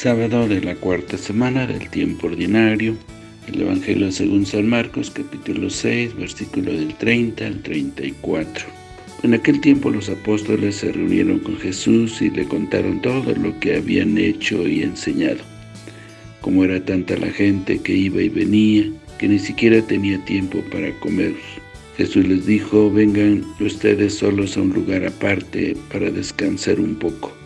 Sábado de la cuarta semana del tiempo ordinario. El Evangelio según San Marcos, capítulo 6, versículo del 30 al 34. En aquel tiempo los apóstoles se reunieron con Jesús y le contaron todo lo que habían hecho y enseñado. Como era tanta la gente que iba y venía, que ni siquiera tenía tiempo para comer. Jesús les dijo, vengan ustedes solos a un lugar aparte para descansar un poco.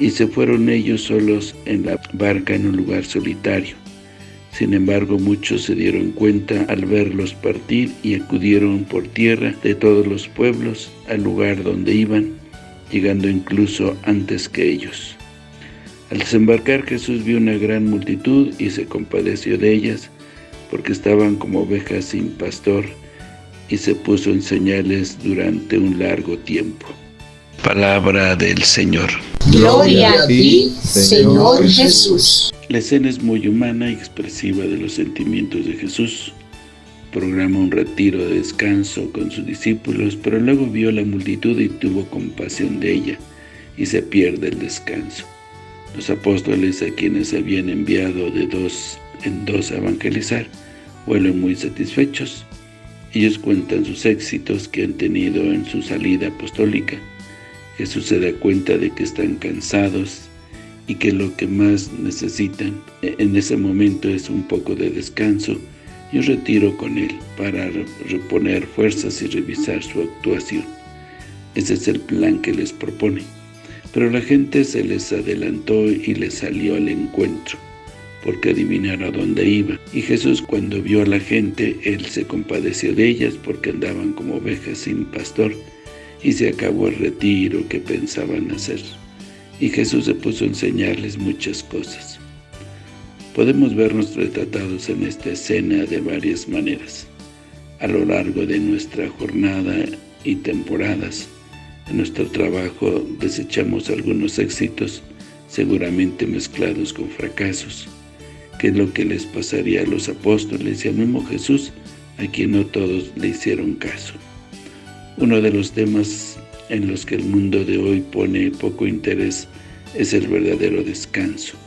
Y se fueron ellos solos en la barca en un lugar solitario. Sin embargo, muchos se dieron cuenta al verlos partir y acudieron por tierra de todos los pueblos al lugar donde iban, llegando incluso antes que ellos. Al desembarcar Jesús vio una gran multitud y se compadeció de ellas, porque estaban como ovejas sin pastor, y se puso en señales durante un largo tiempo. Palabra del Señor. Gloria a ti, Señor Jesús. La escena es muy humana y expresiva de los sentimientos de Jesús. Programa un retiro de descanso con sus discípulos, pero luego vio la multitud y tuvo compasión de ella, y se pierde el descanso. Los apóstoles a quienes habían enviado de dos en dos a evangelizar, vuelven muy satisfechos. Ellos cuentan sus éxitos que han tenido en su salida apostólica. Jesús se da cuenta de que están cansados y que lo que más necesitan en ese momento es un poco de descanso y un retiro con Él para reponer fuerzas y revisar su actuación. Ese es el plan que les propone. Pero la gente se les adelantó y les salió al encuentro porque adivinaron a dónde iba. Y Jesús cuando vio a la gente, Él se compadeció de ellas porque andaban como ovejas sin pastor, y se acabó el retiro que pensaban hacer. Y Jesús se puso a enseñarles muchas cosas. Podemos vernos retratados en esta escena de varias maneras. A lo largo de nuestra jornada y temporadas, en nuestro trabajo desechamos algunos éxitos, seguramente mezclados con fracasos, que es lo que les pasaría a los apóstoles y al mismo Jesús, a quien no todos le hicieron caso. Uno de los temas en los que el mundo de hoy pone poco interés es el verdadero descanso,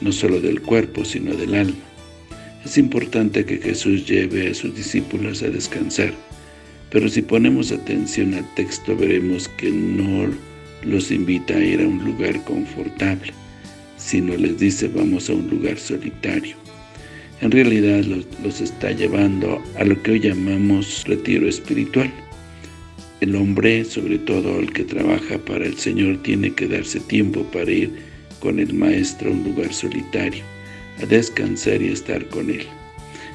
no solo del cuerpo, sino del alma. Es importante que Jesús lleve a sus discípulos a descansar, pero si ponemos atención al texto veremos que no los invita a ir a un lugar confortable, sino les dice vamos a un lugar solitario. En realidad los, los está llevando a lo que hoy llamamos retiro espiritual. El hombre, sobre todo el que trabaja para el Señor, tiene que darse tiempo para ir con el Maestro a un lugar solitario, a descansar y estar con Él.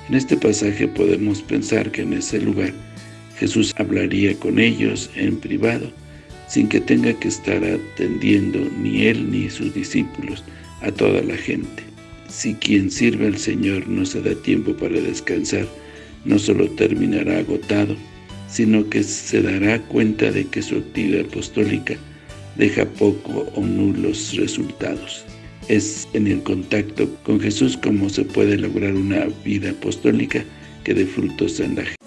En este pasaje podemos pensar que en ese lugar Jesús hablaría con ellos en privado, sin que tenga que estar atendiendo ni Él ni sus discípulos a toda la gente. Si quien sirve al Señor no se da tiempo para descansar, no solo terminará agotado, sino que se dará cuenta de que su actividad apostólica deja poco o nulos resultados. Es en el contacto con Jesús como se puede lograr una vida apostólica que dé frutos en la gente.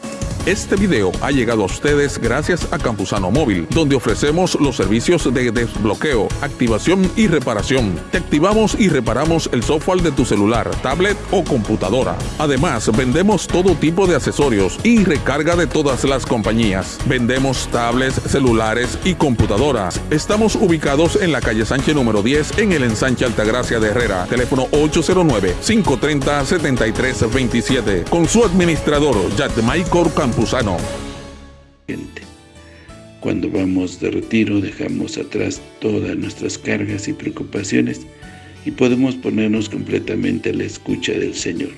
Este video ha llegado a ustedes gracias a Campusano Móvil, donde ofrecemos los servicios de desbloqueo, activación y reparación. Te activamos y reparamos el software de tu celular, tablet o computadora. Además, vendemos todo tipo de accesorios y recarga de todas las compañías. Vendemos tablets, celulares y computadoras. Estamos ubicados en la calle Sánchez número 10 en el ensanche Altagracia de Herrera. Teléfono 809-530-7327. Con su administrador, Michael Campusano. Cuando vamos de retiro dejamos atrás todas nuestras cargas y preocupaciones y podemos ponernos completamente a la escucha del Señor.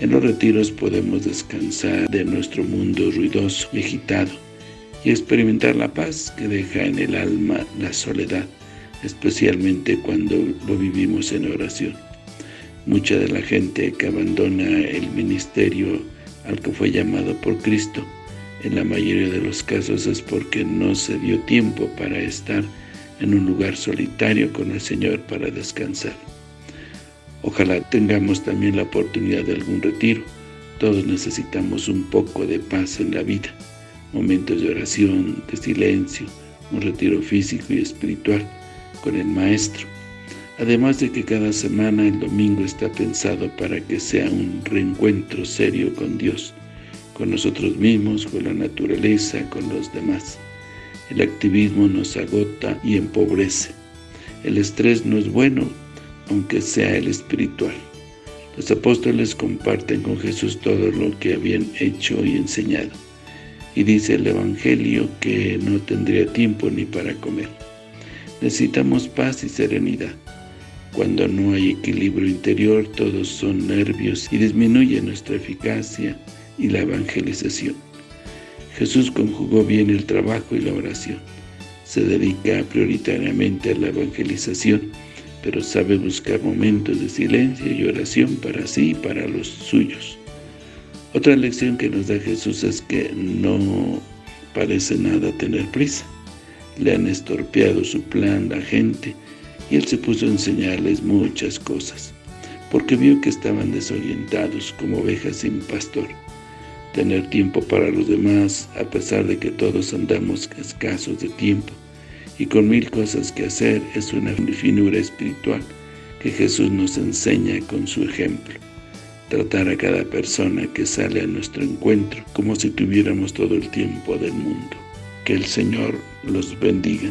En los retiros podemos descansar de nuestro mundo ruidoso y agitado y experimentar la paz que deja en el alma la soledad, especialmente cuando lo vivimos en oración. Mucha de la gente que abandona el ministerio al que fue llamado por Cristo, en la mayoría de los casos es porque no se dio tiempo para estar en un lugar solitario con el Señor para descansar. Ojalá tengamos también la oportunidad de algún retiro. Todos necesitamos un poco de paz en la vida, momentos de oración, de silencio, un retiro físico y espiritual con el Maestro. Además de que cada semana el domingo está pensado para que sea un reencuentro serio con Dios, con nosotros mismos, con la naturaleza, con los demás. El activismo nos agota y empobrece. El estrés no es bueno, aunque sea el espiritual. Los apóstoles comparten con Jesús todo lo que habían hecho y enseñado. Y dice el Evangelio que no tendría tiempo ni para comer. Necesitamos paz y serenidad. Cuando no hay equilibrio interior, todos son nervios y disminuye nuestra eficacia y la evangelización. Jesús conjugó bien el trabajo y la oración. Se dedica prioritariamente a la evangelización, pero sabe buscar momentos de silencio y oración para sí y para los suyos. Otra lección que nos da Jesús es que no parece nada tener prisa. Le han estorpeado su plan la gente y él se puso a enseñarles muchas cosas, porque vio que estaban desorientados como ovejas sin pastor. Tener tiempo para los demás, a pesar de que todos andamos escasos de tiempo y con mil cosas que hacer, es una finura espiritual que Jesús nos enseña con su ejemplo. Tratar a cada persona que sale a nuestro encuentro como si tuviéramos todo el tiempo del mundo. Que el Señor los bendiga.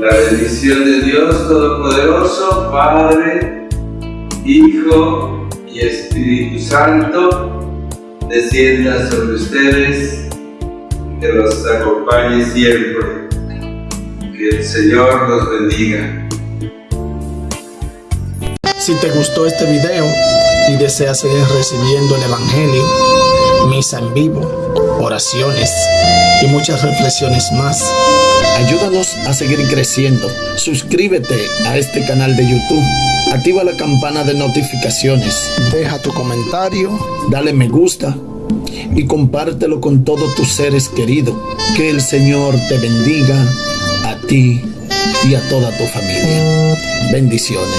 La bendición de Dios Todopoderoso, Padre, Hijo y Espíritu Santo, descienda sobre ustedes, que los acompañe siempre. Que el Señor los bendiga. Si te gustó este video y deseas seguir recibiendo el Evangelio, misa en vivo, oraciones y muchas reflexiones más, ayúdanos a seguir creciendo. Suscríbete a este canal de YouTube, activa la campana de notificaciones, deja tu comentario, dale me gusta y compártelo con todos tus seres queridos. Que el Señor te bendiga a ti y a toda tu familia. Bendiciones.